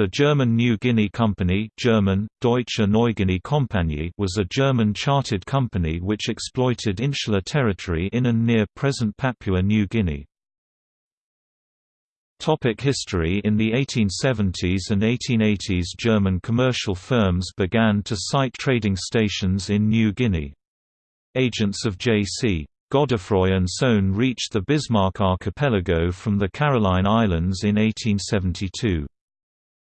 The German New Guinea Company German, Deutsche Neuguinea Kompanie was a German chartered company which exploited insular territory in and near present Papua New Guinea. Topic history In the 1870s and 1880s German commercial firms began to site trading stations in New Guinea. Agents of J.C. Godeffroy and Sohn reached the Bismarck Archipelago from the Caroline Islands in 1872.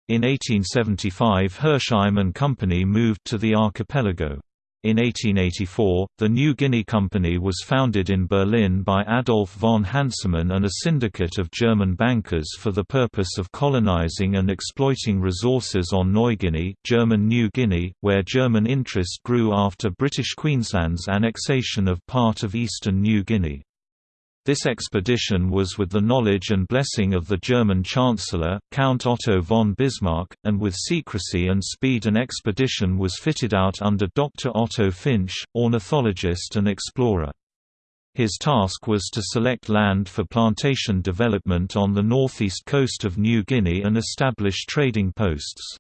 In 1875 Hernsheim and Company moved to the archipelago. In 1884, the New Guinea Company was founded in Berlin by Adolf von Hansemann and a syndicate of German bankers for the purpose of colonizing and exploiting resources on Neuguinea German New Guinea, where German interest grew after British Queensland's annexation of part of eastern New Guinea. This expedition was with the knowledge and blessing of the German Chancellor, Count Otto von Bismarck, and with secrecy and speed an expedition was fitted out under Dr. Otto Finsch, ornithologist and explorer. His task was to select land for plantation development on the northeast coast of New Guinea and establish trading posts.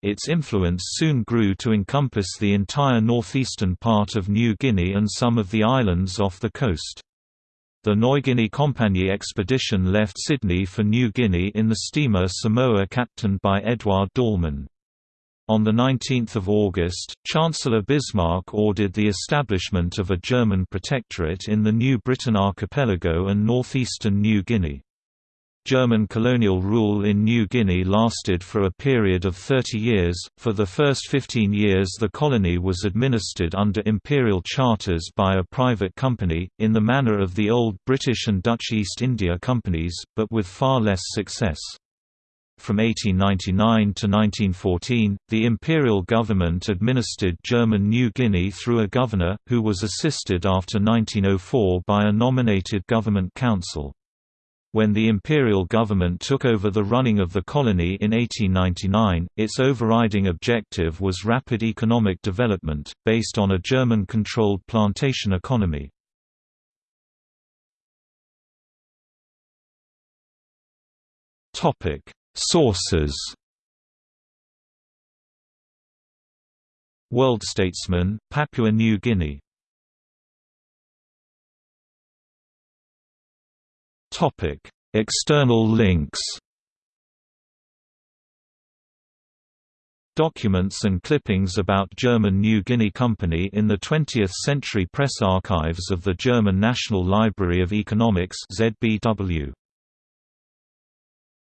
Its influence soon grew to encompass the entire northeastern part of New Guinea and some of the islands off the coast. The Neuguinea Company expedition left Sydney for New Guinea in the steamer Samoa captained by Eduard Dallmann. On 19 August, Chancellor Bismarck ordered the establishment of a German protectorate in the New Britain archipelago and northeastern New Guinea. German colonial rule in New Guinea lasted for a period of 30 years. For the first 15 years, the colony was administered under imperial charters by a private company, in the manner of the old British and Dutch East India companies, but with far less success. From 1899 to 1914, the imperial government administered German New Guinea through a governor, who was assisted after 1904 by a nominated government council. When the imperial government took over the running of the colony in 1899, its overriding objective was rapid economic development, based on a German-controlled plantation economy. Sources World Statesman, Papua New Guinea Topic: External links. Documents and clippings about German New Guinea Company in the 20th Century Press Archives of the German National Library of Economics ZBW.